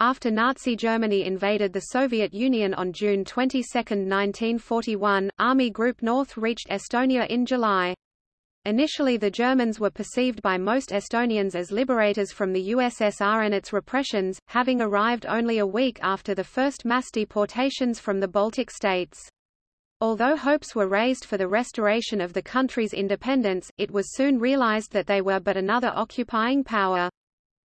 After Nazi Germany invaded the Soviet Union on June 22, 1941, Army Group North reached Estonia in July. Initially the Germans were perceived by most Estonians as liberators from the USSR and its repressions, having arrived only a week after the first mass deportations from the Baltic states. Although hopes were raised for the restoration of the country's independence, it was soon realized that they were but another occupying power.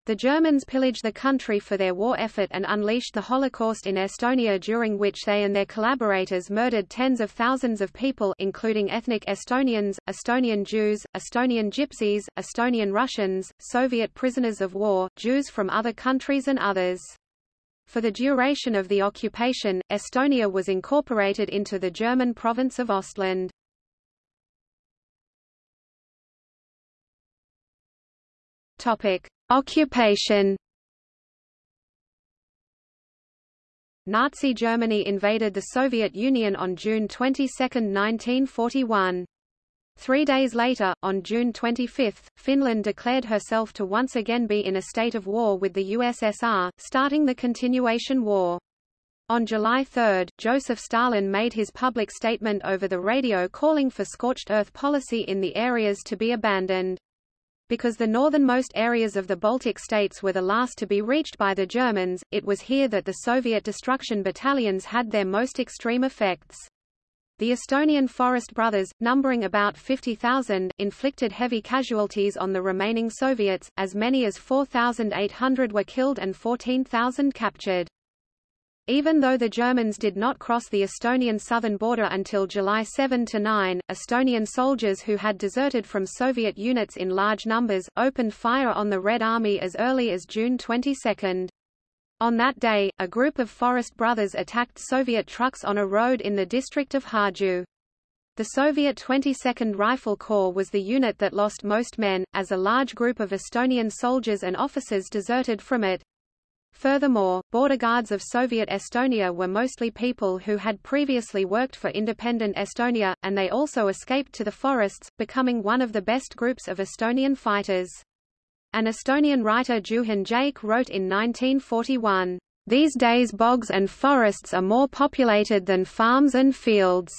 The Germans pillaged the country for their war effort and unleashed the Holocaust in Estonia during which they and their collaborators murdered tens of thousands of people including ethnic Estonians, Estonian Jews, Estonian Gypsies, Estonian Russians, Soviet prisoners of war, Jews from other countries and others. For the duration of the occupation, Estonia was incorporated into the German province of Ostland. Topic: Occupation Nazi Germany invaded the Soviet Union on June 22, 1941. Three days later, on June 25, Finland declared herself to once again be in a state of war with the USSR, starting the continuation war. On July 3, Joseph Stalin made his public statement over the radio calling for scorched earth policy in the areas to be abandoned. Because the northernmost areas of the Baltic states were the last to be reached by the Germans, it was here that the Soviet destruction battalions had their most extreme effects. The Estonian Forest Brothers, numbering about 50,000, inflicted heavy casualties on the remaining Soviets, as many as 4,800 were killed and 14,000 captured. Even though the Germans did not cross the Estonian southern border until July 7–9, Estonian soldiers who had deserted from Soviet units in large numbers, opened fire on the Red Army as early as June 22. On that day, a group of Forest Brothers attacked Soviet trucks on a road in the district of Harju. The Soviet 22nd Rifle Corps was the unit that lost most men, as a large group of Estonian soldiers and officers deserted from it. Furthermore, border guards of Soviet Estonia were mostly people who had previously worked for independent Estonia, and they also escaped to the forests, becoming one of the best groups of Estonian fighters. An Estonian writer Juhan Jaik wrote in 1941, "...these days bogs and forests are more populated than farms and fields.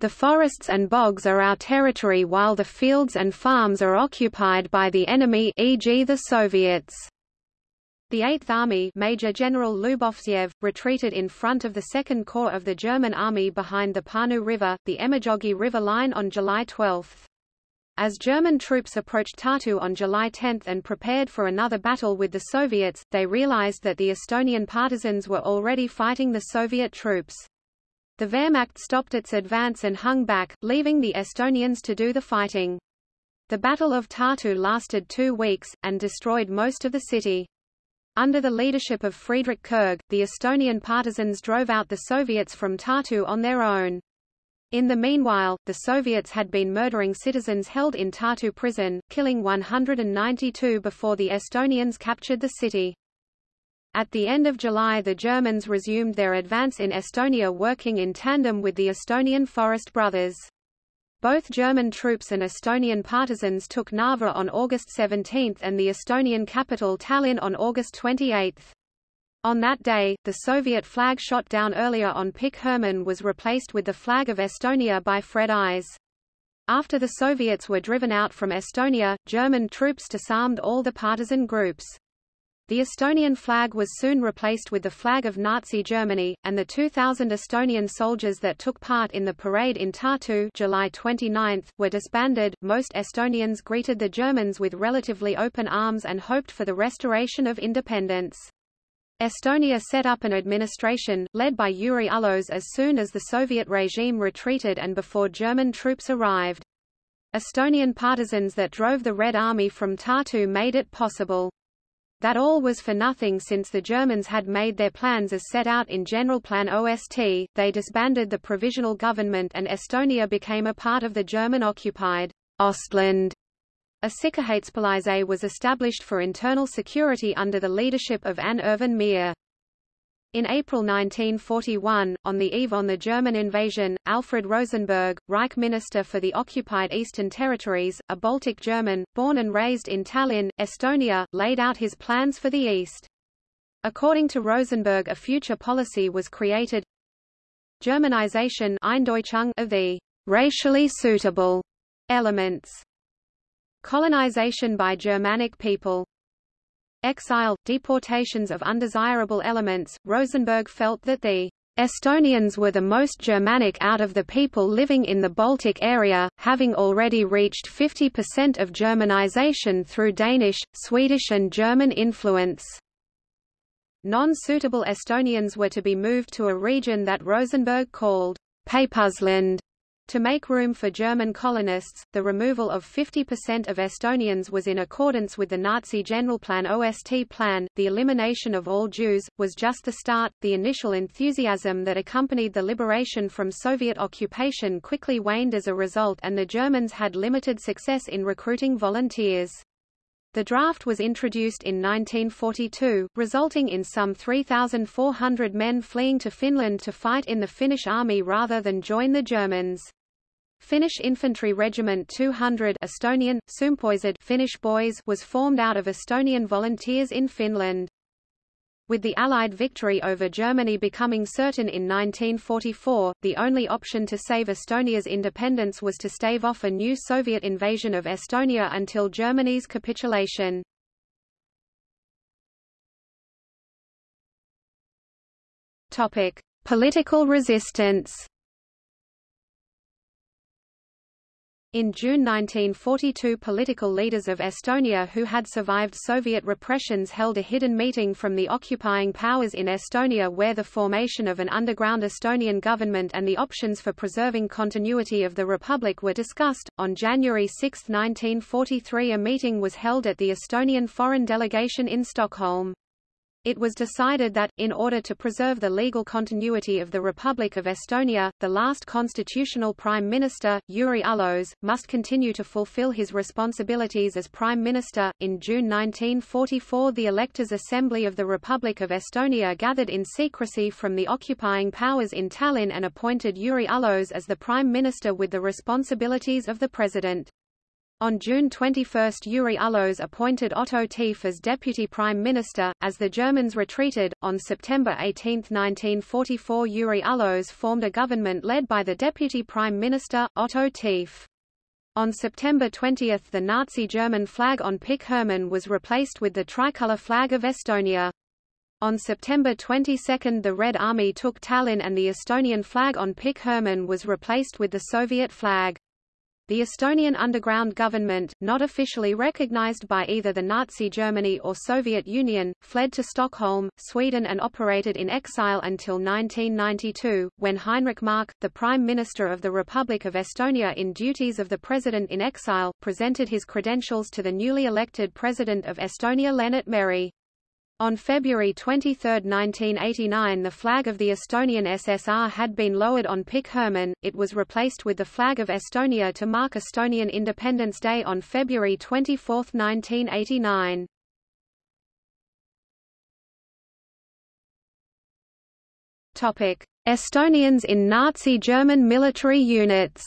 The forests and bogs are our territory while the fields and farms are occupied by the enemy e.g. the Soviets." The Eighth Army Major General Lubovtsev, retreated in front of the Second Corps of the German Army behind the Pärnu River, the Emajogi River line on July 12. As German troops approached Tartu on July 10 and prepared for another battle with the Soviets, they realized that the Estonian partisans were already fighting the Soviet troops. The Wehrmacht stopped its advance and hung back, leaving the Estonians to do the fighting. The Battle of Tartu lasted two weeks, and destroyed most of the city. Under the leadership of Friedrich Kurg, the Estonian partisans drove out the Soviets from Tartu on their own. In the meanwhile, the Soviets had been murdering citizens held in Tartu prison, killing 192 before the Estonians captured the city. At the end of July the Germans resumed their advance in Estonia working in tandem with the Estonian Forest Brothers. Both German troops and Estonian partisans took Narva on August 17 and the Estonian capital Tallinn on August 28. On that day, the Soviet flag shot down earlier on Pikk Hermann was replaced with the flag of Estonia by Fred Eyes. After the Soviets were driven out from Estonia, German troops disarmed all the partisan groups. The Estonian flag was soon replaced with the flag of Nazi Germany, and the 2,000 Estonian soldiers that took part in the parade in Tartu July 29 were disbanded. Most Estonians greeted the Germans with relatively open arms and hoped for the restoration of independence. Estonia set up an administration, led by Jüri Uluots as soon as the Soviet regime retreated and before German troops arrived. Estonian partisans that drove the Red Army from Tartu made it possible. That all was for nothing since the Germans had made their plans as set out in Generalplan OST, they disbanded the provisional government and Estonia became a part of the German-occupied Ostland. A Sicherheitspolizei was established for internal security under the leadership of Ain-Ervin Mere. In April 1941, on the eve on the German invasion, Alfred Rosenberg, Reich Minister for the occupied Eastern Territories, a Baltic German, born and raised in Tallinn, Estonia, laid out his plans for the East. According to Rosenberg a future policy was created. Germanization of the racially suitable elements. Colonization by Germanic people exile, deportations of undesirable elements. Rosenberg felt that the Estonians were the most Germanic out of the people living in the Baltic area, having already reached 50% of Germanization through Danish, Swedish and German influence. Non-suitable Estonians were to be moved to a region that Rosenberg called Peipusland, to make room for German colonists, the removal of 50% of Estonians was in accordance with the Nazi Generalplan OST plan. The elimination of all Jews was just the start. The initial enthusiasm that accompanied the liberation from Soviet occupation quickly waned as a result, and the Germans had limited success in recruiting volunteers. The draft was introduced in 1942, resulting in some 3,400 men fleeing to Finland to fight in the Finnish army rather than join the Germans. Finnish Infantry Regiment 200 Estonian, Finnish boys was formed out of Estonian volunteers in Finland. With the Allied victory over Germany becoming certain in 1944, the only option to save Estonia's independence was to stave off a new Soviet invasion of Estonia until Germany's capitulation. Topic: Political resistance. In June 1942 political leaders of Estonia who had survived Soviet repressions held a hidden meeting from the occupying powers in Estonia where the formation of an underground Estonian government and the options for preserving continuity of the republic were discussed. On January 6, 1943 a meeting was held at the Estonian foreign delegation in Stockholm. It was decided that, in order to preserve the legal continuity of the Republic of Estonia, the last constitutional Prime Minister, Jüri Uluots, must continue to fulfill his responsibilities as Prime Minister. In June 1944, the Electors' Assembly of the Republic of Estonia gathered in secrecy from the occupying powers in Tallinn and appointed Jüri Uluots as the Prime Minister with the responsibilities of the President. On June 21 Jüri Uluots appointed Otto Tief as Deputy Prime Minister. As the Germans retreated, on September 18, 1944 Jüri Uluots formed a government led by the Deputy Prime Minister, Otto Tief. On September 20 the Nazi German flag on Pikk Hermann was replaced with the tricolour flag of Estonia. On September 22 the Red Army took Tallinn and the Estonian flag on Pikk Hermann was replaced with the Soviet flag. The Estonian underground government, not officially recognized by either the Nazi Germany or Soviet Union, fled to Stockholm, Sweden and operated in exile until 1992, when Heinrich Mark, the Prime Minister of the Republic of Estonia in duties of the President in exile, presented his credentials to the newly elected President of Estonia Lennart Meri. On February 23, 1989 the flag of the Estonian SSR had been lowered on Pikk Hermann, it was replaced with the flag of Estonia to mark Estonian Independence Day on February 24, 1989. Estonians in Nazi German military units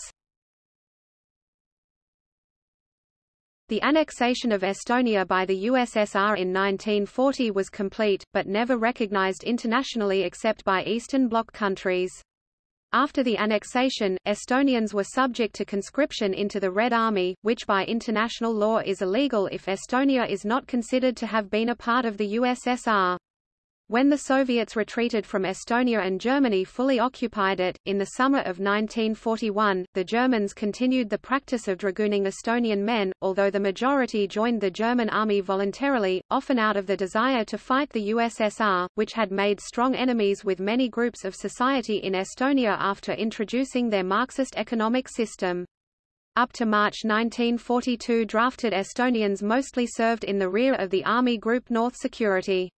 The annexation of Estonia by the USSR in 1940 was complete, but never recognized internationally except by Eastern Bloc countries. After the annexation, Estonians were subject to conscription into the Red Army, which by international law is illegal if Estonia is not considered to have been a part of the USSR. When the Soviets retreated from Estonia and Germany fully occupied it, in the summer of 1941, the Germans continued the practice of dragooning Estonian men, although the majority joined the German army voluntarily, often out of the desire to fight the USSR, which had made strong enemies with many groups of society in Estonia after introducing their Marxist economic system. Up to March 1942 drafted Estonians mostly served in the rear of the Army Group North Security.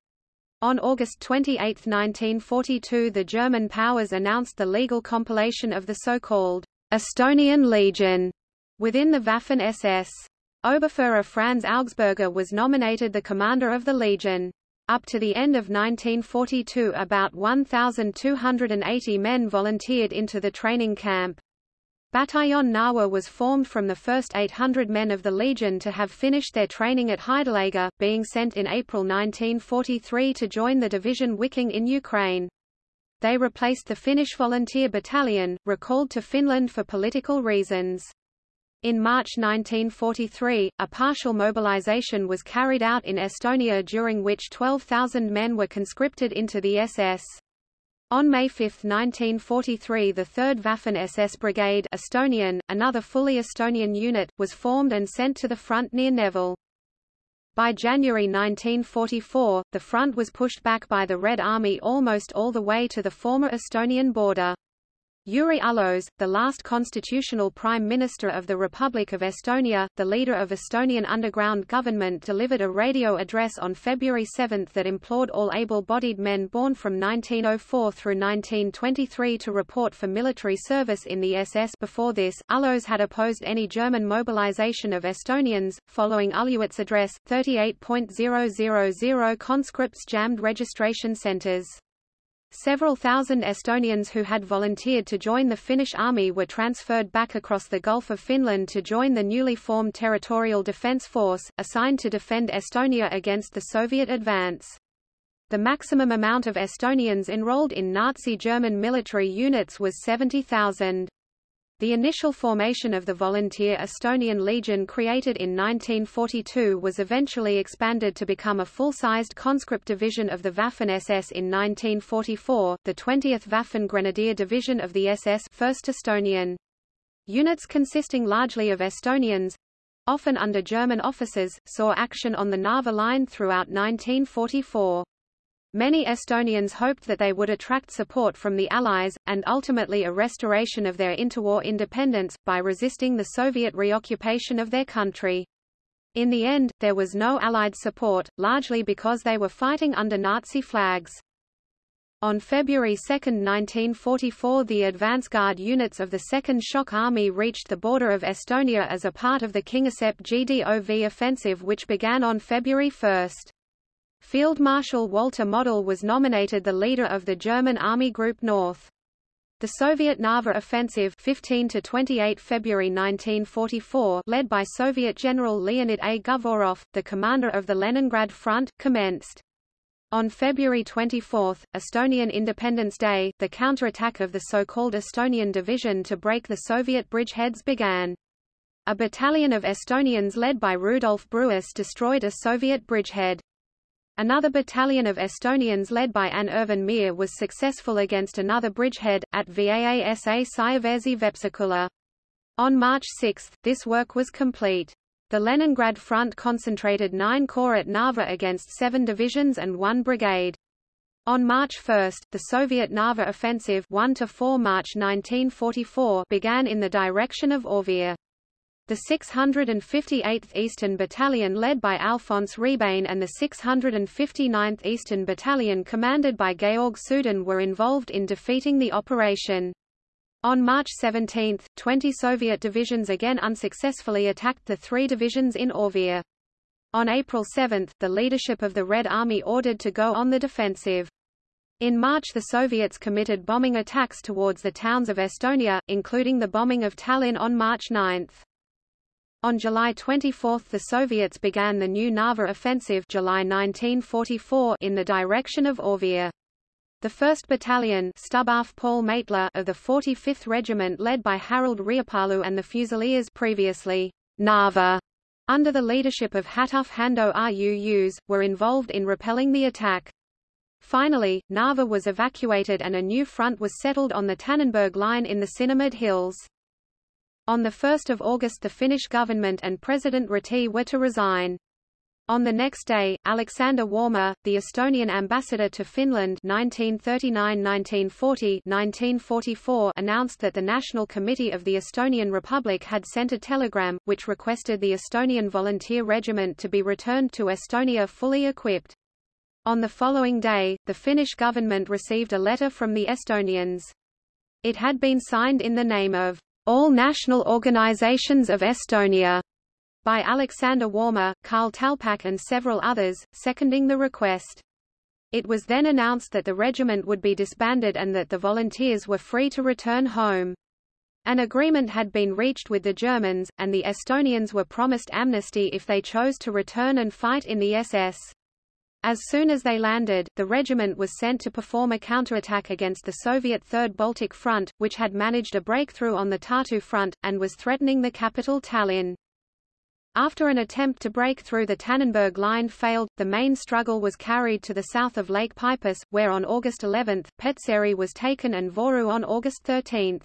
On August 28, 1942 the German powers announced the legal compilation of the so-called Estonian Legion within the Waffen-SS. Oberfuhrer Franz Augsburger was nominated the commander of the Legion. Up to the end of 1942 about 1,280 men volunteered into the training camp. Bataillon Narwa was formed from the first 800 men of the Legion to have finished their training at Heidelager, being sent in April 1943 to join the division Wiking in Ukraine. They replaced the Finnish Volunteer Battalion, recalled to Finland for political reasons. In March 1943, a partial mobilization was carried out in Estonia during which 12,000 men were conscripted into the SS. On May 5, 1943 the 3rd Waffen-SS Brigade Estonian, another fully Estonian unit, was formed and sent to the front near Nevel. By January 1944, the front was pushed back by the Red Army almost all the way to the former Estonian border. Jüri Uluots, the last constitutional prime minister of the Republic of Estonia, the leader of Estonian underground government delivered a radio address on February 7 that implored all able-bodied men born from 1904 through 1923 to report for military service in the SS before this, Uluots had opposed any German mobilization of Estonians. Following Uluots' address, 38.000 conscripts jammed registration centers. Several thousand Estonians who had volunteered to join the Finnish army were transferred back across the Gulf of Finland to join the newly formed Territorial Defence Force, assigned to defend Estonia against the Soviet advance. The maximum amount of Estonians enrolled in Nazi German military units was 70,000. The initial formation of the volunteer Estonian Legion created in 1942 was eventually expanded to become a full-sized conscript division of the Waffen-SS in 1944, the 20th Waffen Grenadier Division of the SS 1st Estonian. Units consisting largely of Estonians, often under German officers, saw action on the Narva line throughout 1944. Many Estonians hoped that they would attract support from the Allies, and ultimately a restoration of their interwar independence, by resisting the Soviet reoccupation of their country. In the end, there was no Allied support, largely because they were fighting under Nazi flags. On February 2, 1944 the advance guard units of the 2nd Shock Army reached the border of Estonia as a part of the Kingisepp GDOV offensive which began on February 1. Field Marshal Walter Model was nominated the leader of the German Army Group North. The Soviet Narva offensive 15 to 28 February 1944 led by Soviet General Leonid A. Govorov, the commander of the Leningrad Front, commenced. On February 24, Estonian Independence Day, the counterattack of the so-called Estonian Division to break the Soviet bridgeheads began. A battalion of Estonians led by Rudolf Bruus destroyed a Soviet bridgehead. Another battalion of Estonians led by Ain-Ervin Mere was successful against another bridgehead, at Vaasa Saiversi Vepsakula. On March 6, this work was complete. The Leningrad front concentrated nine corps at Narva against seven divisions and one brigade. On March 1, the Soviet Narva offensive 1 4 March 1944 began in the direction of Auvere. The 658th Eastern Battalion led by Alfons Rebane and the 659th Eastern Battalion commanded by Georg Sooden were involved in defeating the operation. On March 17, 20 Soviet divisions again unsuccessfully attacked the three divisions in Auvere. On April 7, the leadership of the Red Army ordered to go on the defensive. In March the Soviets committed bombing attacks towards the towns of Estonia, including the bombing of Tallinn on March 9. On July 24 the Soviets began the new Narva offensive July 1944 in the direction of Auvere. The 1st Battalion Paul Maitla of the 45th Regiment led by Harald Riipalu and the Fusiliers previously Narva under the leadership of Hatuf Hando Ruus, were involved in repelling the attack. Finally, Narva was evacuated and a new front was settled on the Tannenberg line in the Sinimäed Hills. On 1 August the Finnish government and President Ryti were to resign. On the next day, Alexander Warma, the Estonian ambassador to Finland 1939–1940 announced that the National Committee of the Estonian Republic had sent a telegram, which requested the Estonian Volunteer Regiment to be returned to Estonia fully equipped. On the following day, the Finnish government received a letter from the Estonians. It had been signed in the name of all National Organizations of Estonia by Alexander Warma, Karl Talpak and several others, seconding the request. It was then announced that the regiment would be disbanded and that the volunteers were free to return home. An agreement had been reached with the Germans, and the Estonians were promised amnesty if they chose to return and fight in the SS. As soon as they landed, the regiment was sent to perform a counterattack against the Soviet Third Baltic Front, which had managed a breakthrough on the Tartu front, and was threatening the capital Tallinn. After an attempt to break through the Tannenberg line failed, the main struggle was carried to the south of Lake Peipus, where on August 11, Petseri was taken and Voru on August 13.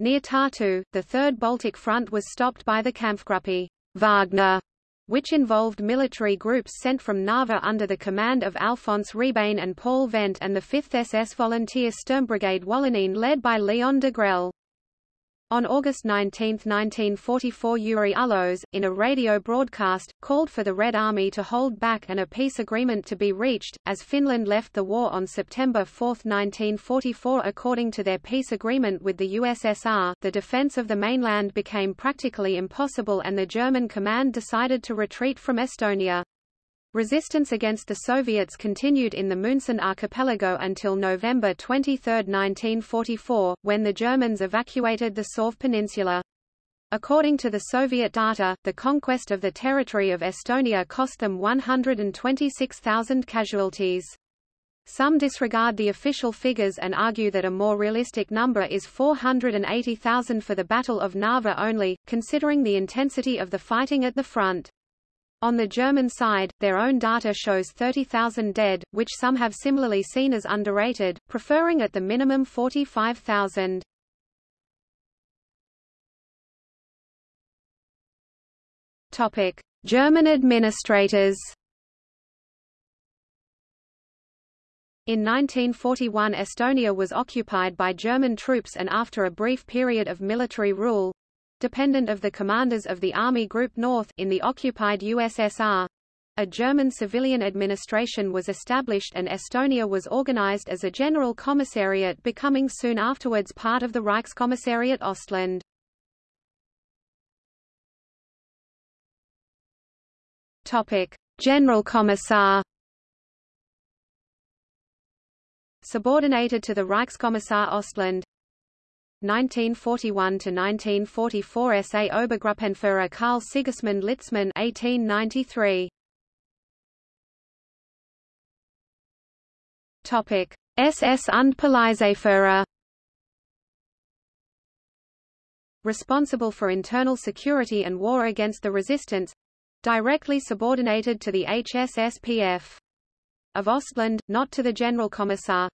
Near Tartu, the Third Baltic Front was stopped by the Kampfgruppe Wagner, which involved military groups sent from Narva under the command of Alfons Rebane and Paul Vent and the 5th SS Volunteer Sturmbrigade Wallonien led by Leon Degrelle. On August 19, 1944 Jüri Uluots, in a radio broadcast, called for the Red Army to hold back and a peace agreement to be reached, as Finland left the war on September 4, 1944 According to their peace agreement with the USSR, the defense of the mainland became practically impossible and the German command decided to retreat from Estonia. Resistance against the Soviets continued in the Moonsund archipelago until November 23, 1944, when the Germans evacuated the Sõrve Peninsula. According to the Soviet data, the conquest of the territory of Estonia cost them 126,000 casualties. Some disregard the official figures and argue that a more realistic number is 480,000 for the Battle of Narva only, considering the intensity of the fighting at the front. On the German side, their own data shows 30,000 dead, which some have similarly seen as underrated, preferring at the minimum 45,000. Topic: German administrators. In 1941 Estonia was occupied by German troops and after a brief period of military rule, dependent of the commanders of the Army Group North in the occupied USSR. A German civilian administration was established and Estonia was organized as a general commissariat becoming soon afterwards part of the Reichskommissariat Ostland. Topic: General Commissar Subordinated to the Reichskommissar Ostland 1941–1944 SA Obergruppenführer Karl Sigismund Litzmann 1893. Topic: SS und Polizeiführer Responsible for internal security and war against the resistance. Directly subordinated to the HSSPF of Ostland, not to the General Commissar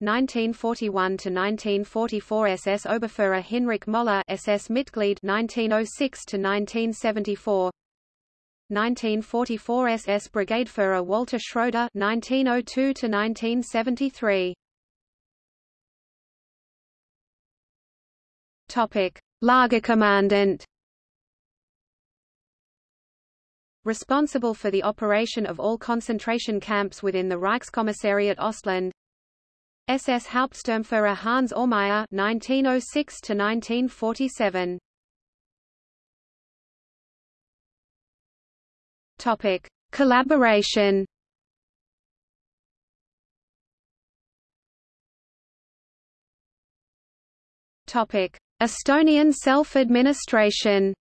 1941 to 1944 SS Oberführer Hinrich Moller SS Mitglied 1906 to 1974 1944 SS Brigadeführer Walter Schroeder 1902 to 1973 Topic Lagerkommandant Responsible for the operation of all concentration camps within the Reichskommissariat Ostland SS Hauptsturmführer Hans Aumeier 1906 to 1947 Topic Collaboration. Topic Estonian self-administration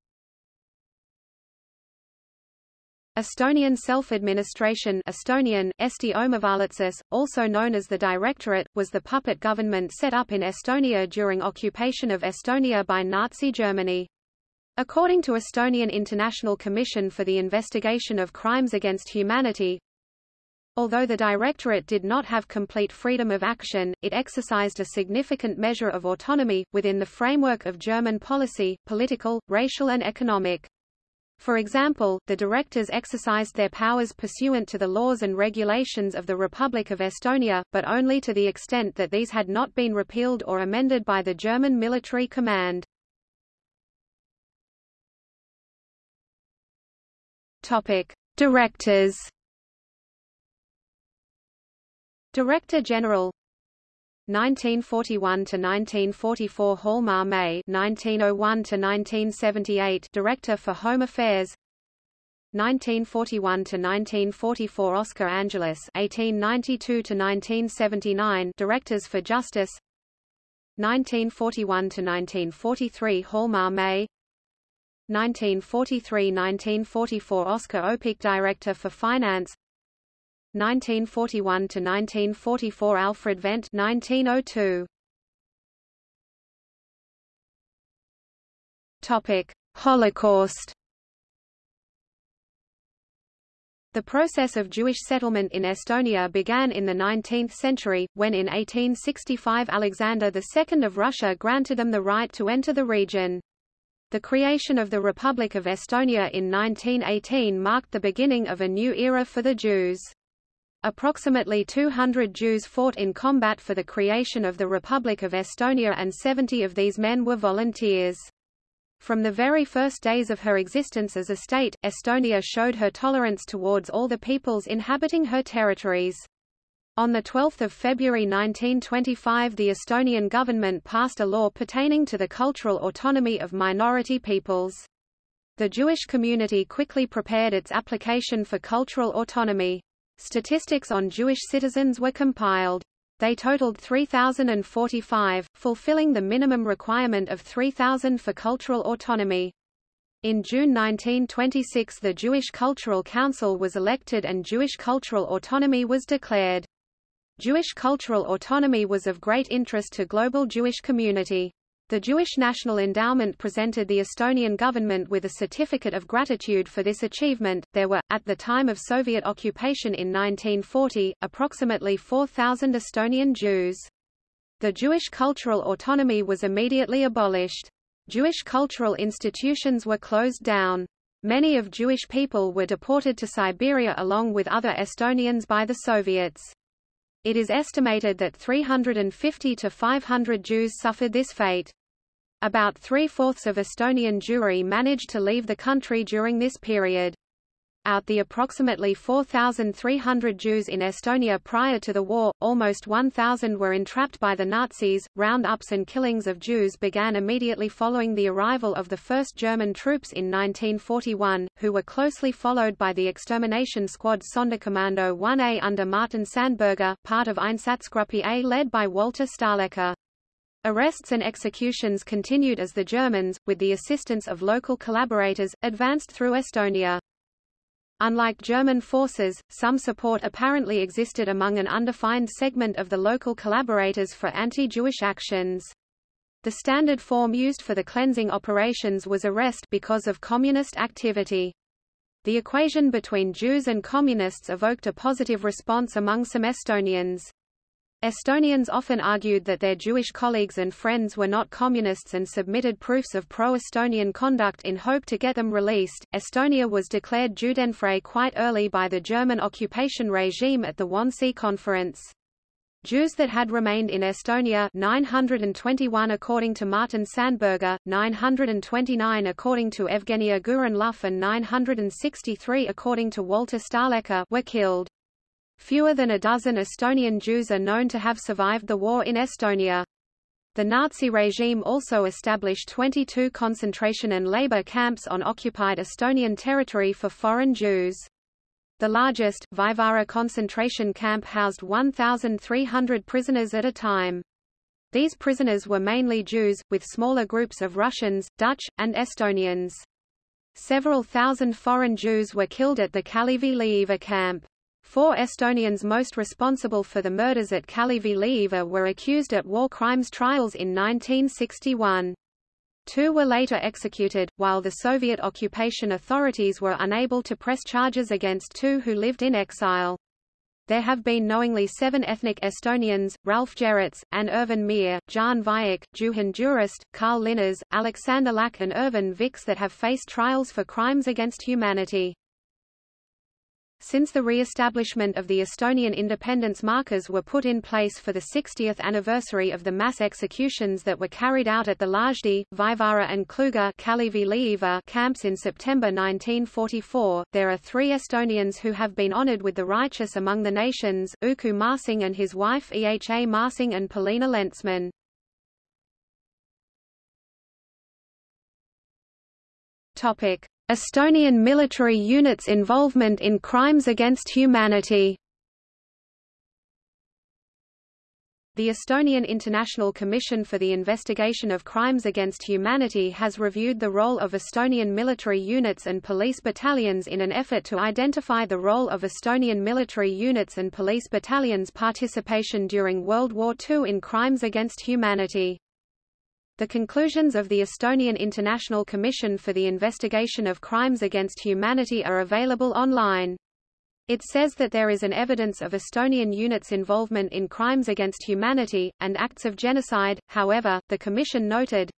Estonian self-administration Estonian, Eesti omavalitsus, also known as the Directorate, was the puppet government set up in Estonia during occupation of Estonia by Nazi Germany. According to Estonian International Commission for the Investigation of Crimes Against Humanity, Although the Directorate did not have complete freedom of action, it exercised a significant measure of autonomy, within the framework of German policy, political, racial and economic. For example, the directors exercised their powers pursuant to the laws and regulations of the Republic of Estonia, but only to the extent that these had not been repealed or amended by the German military command. Topic: Directors. Director General 1941 to 1944 Hjalmar Mäe 1901 to 1978 Director for Home Affairs. 1941 to 1944 Oskar Angelus 1892 to 1979 Directors for Justice. 1941–1943 Hjalmar Mäe 1943–1944 Oscar Opik Director for Finance 1941–1944 Alfred Vent 1902. Topic: Holocaust The process of Jewish settlement in Estonia began in the 19th century, when in 1865 Alexander II of Russia granted them the right to enter the region. The creation of the Republic of Estonia in 1918 marked the beginning of a new era for the Jews. Approximately 200 Jews fought in combat for the creation of the Republic of Estonia and 70 of these men were volunteers. From the very first days of her existence as a state, Estonia showed her tolerance towards all the peoples inhabiting her territories. On 12 February 1925 the Estonian government passed a law pertaining to the cultural autonomy of minority peoples. The Jewish community quickly prepared its application for cultural autonomy. Statistics on Jewish citizens were compiled. They totaled 3,045, fulfilling the minimum requirement of 3,000 for cultural autonomy. In June 1926 the Jewish Cultural Council was elected and Jewish cultural autonomy was declared. Jewish cultural autonomy was of great interest to global Jewish community. The Jewish National Endowment presented the Estonian government with a certificate of gratitude for this achievement. There were, at the time of Soviet occupation in 1940, approximately 4,000 Estonian Jews. The Jewish cultural autonomy was immediately abolished. Jewish cultural institutions were closed down. Many of Jewish people were deported to Siberia along with other Estonians by the Soviets. It is estimated that 350 to 500 Jews suffered this fate. About three-fourths of Estonian Jewry managed to leave the country during this period out the approximately 4,300 Jews in Estonia prior to the war, almost 1,000 were entrapped by the Nazis. Roundups and killings of Jews began immediately following the arrival of the first German troops in 1941, who were closely followed by the extermination squad Sonderkommando 1A under Martin Sandberger, part of Einsatzgruppe A led by Walter Stahlecker. Arrests and executions continued as the Germans, with the assistance of local collaborators, advanced through Estonia. Unlike German forces, some support apparently existed among an undefined segment of the local collaborators for anti-Jewish actions. The standard form used for the cleansing operations was arrest because of communist activity. The equation between Jews and communists evoked a positive response among some Estonians. Estonians often argued that their Jewish colleagues and friends were not communists and submitted proofs of pro-Estonian conduct in hope to get them released. Estonia was declared Judenfrei quite early by the German occupation regime at the Wannsee Conference. Jews that had remained in Estonia 921 according to Martin Sandberger, 929 according to Evgenia Gurin-Loov and 963 according to Walter Stahlecker were killed. Fewer than a dozen Estonian Jews are known to have survived the war in Estonia. The Nazi regime also established 22 concentration and labor camps on occupied Estonian territory for foreign Jews. The largest, Vaivara concentration camp housed 1,300 prisoners at a time. These prisoners were mainly Jews, with smaller groups of Russians, Dutch, and Estonians. Several thousand foreign Jews were killed at the Kalevi-Liiva camp. Four Estonians most responsible for the murders at Kalevi-Liiva were accused at war crimes trials in 1961. Two were later executed, while the Soviet occupation authorities were unable to press charges against two who lived in exile. There have been knowingly seven ethnic Estonians, Ralph Gerets, and Irvin Meer, Jaan Viik, Juhan Jüriste, Karl Linnas, Alexander Laak and Ervin Viks that have faced trials for crimes against humanity. Since the re-establishment of the Estonian independence markers were put in place for the 60th anniversary of the mass executions that were carried out at the Lagedi, Vaivara and Klooga camps in September 1944, there are three Estonians who have been honored with the Righteous Among the Nations, Uku Masing and his wife Eha Masing and Polina Lentsman. Topic. Estonian military units' involvement in crimes against humanity The Estonian International Commission for the Investigation of Crimes Against Humanity has reviewed the role of Estonian military units and police battalions in an effort to identify the role of Estonian military units and police battalions' participation during World War II in crimes against humanity. The conclusions of the Estonian International Commission for the Investigation of Crimes Against Humanity are available online. It says that there is an evidence of Estonian units' involvement in crimes against humanity, and acts of genocide, however, the Commission noted,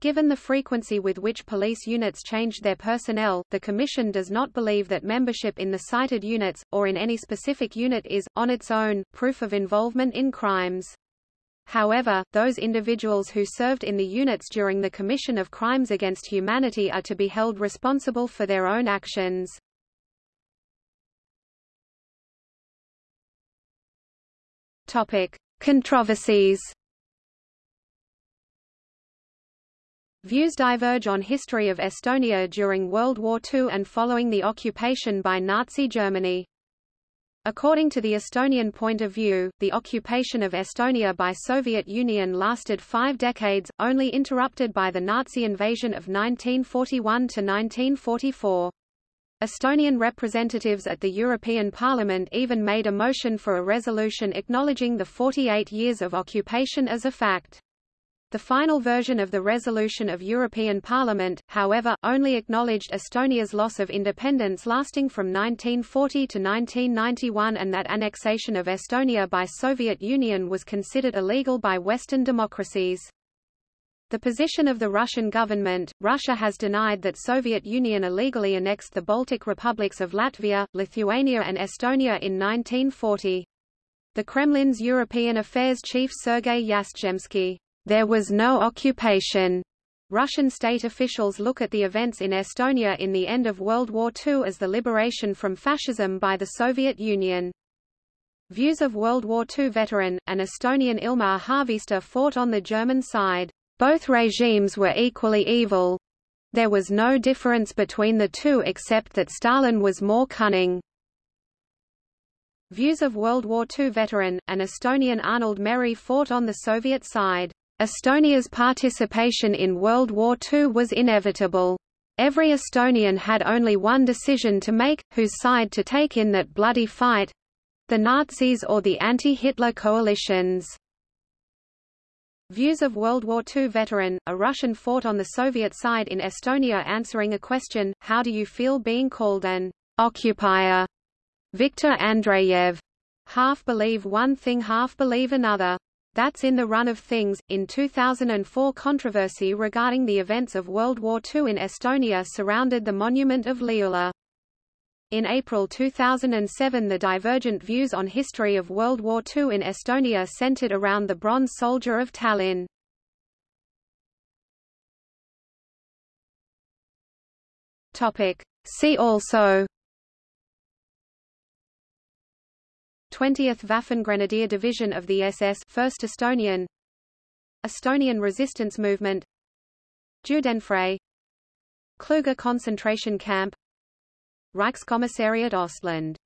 Given the frequency with which police units changed their personnel, the Commission does not believe that membership in the cited units, or in any specific unit is, on its own, proof of involvement in crimes. However, those individuals who served in the units during the commission of crimes against humanity are to be held responsible for their own actions. Topic: Controversies. Views diverge on history of Estonia during World War II and following the occupation by Nazi Germany. According to the Estonian point of view, the occupation of Estonia by Soviet Union lasted five decades, only interrupted by the Nazi invasion of 1941 to 1944. Estonian representatives at the European Parliament even made a motion for a resolution acknowledging the 48 years of occupation as a fact. The final version of the resolution of European Parliament, however, only acknowledged Estonia's loss of independence lasting from 1940 to 1991 and that annexation of Estonia by Soviet Union was considered illegal by Western democracies. The position of the Russian government, Russia has denied that Soviet Union illegally annexed the Baltic republics of Latvia, Lithuania and Estonia in 1940. The Kremlin's European Affairs chief Sergei Yastrzhembsky, there was no occupation. Russian state officials look at the events in Estonia in the end of World War II as the liberation from fascism by the Soviet Union. Views of World War II veteran, an Estonian Ilmar Haaviste fought on the German side. Both regimes were equally evil. There was no difference between the two except that Stalin was more cunning. Views of World War II veteran, an Estonian Arnold Meri fought on the Soviet side. Estonia's participation in World War II was inevitable. Every Estonian had only one decision to make, whose side to take in that bloody fight—the Nazis or the anti-Hitler coalitions. Views of World War II veteran, a Russian fought on the Soviet side in Estonia answering a question, how do you feel being called an occupier? Viktor Andreyev. Half believe one thing half believe another. That's in the run of things. In 2004 controversy regarding the events of World War II in Estonia surrounded the monument of Lihula. In April 2007 the divergent views on history of World War II in Estonia centered around the Bronze Soldier of Tallinn. See also 20th Waffengrenadier Division of the SS 1st Estonian. Estonian resistance movement. Judenfrei Klooga concentration camp. Reichskommissariat Ostland